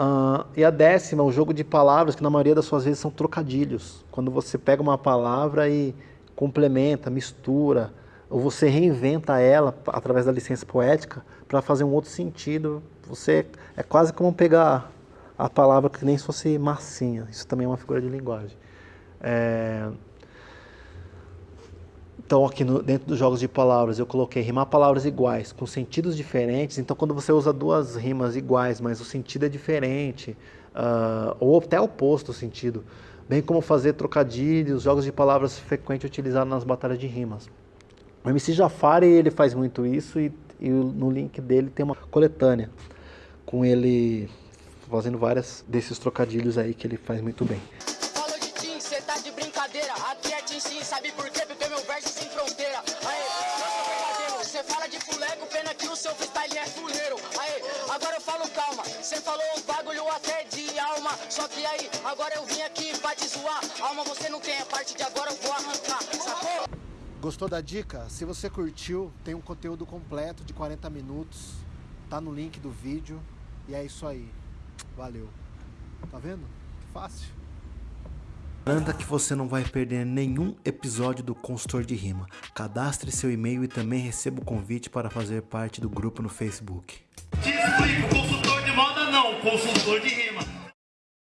Uh, e a décima, o jogo de palavras, que na maioria das suas vezes são trocadilhos. Quando você pega uma palavra e complementa, mistura, ou você reinventa ela através da licença poética para fazer um outro sentido. Você é quase como pegar a palavra que nem se fosse massinha. Isso também é uma figura de linguagem. É... Então aqui no, dentro dos jogos de palavras eu coloquei rimar palavras iguais, com sentidos diferentes. Então quando você usa duas rimas iguais, mas o sentido é diferente, uh, ou até oposto o sentido, bem como fazer trocadilhos, jogos de palavras frequentes utilizados nas batalhas de rimas. O MC Jafari ele faz muito isso e, e no link dele tem uma coletânea com ele fazendo várias desses trocadilhos aí que ele faz muito bem. Tá de brincadeira. Aqui é Tim sim, sabe por quê? Porque meu verso sem fronteira. Aê, eu verdadeiro. Cê fala de fuleco, pena que o seu freestyle é fuleiro. Aê, agora eu falo calma. Cê falou um bagulho até de alma. Só que aí, agora eu vim aqui pra te zoar. Alma você não tem, a parte de agora eu vou arrancar. Sacou? Gostou da dica? Se você curtiu, tem um conteúdo completo de 40 minutos. Tá no link do vídeo. E é isso aí. Valeu. Tá vendo? Fácil. Garanta que você não vai perder nenhum episódio do Consultor de Rima. Cadastre seu e-mail e também receba o convite para fazer parte do grupo no Facebook. Te explico, consultor de moda não, consultor de rima.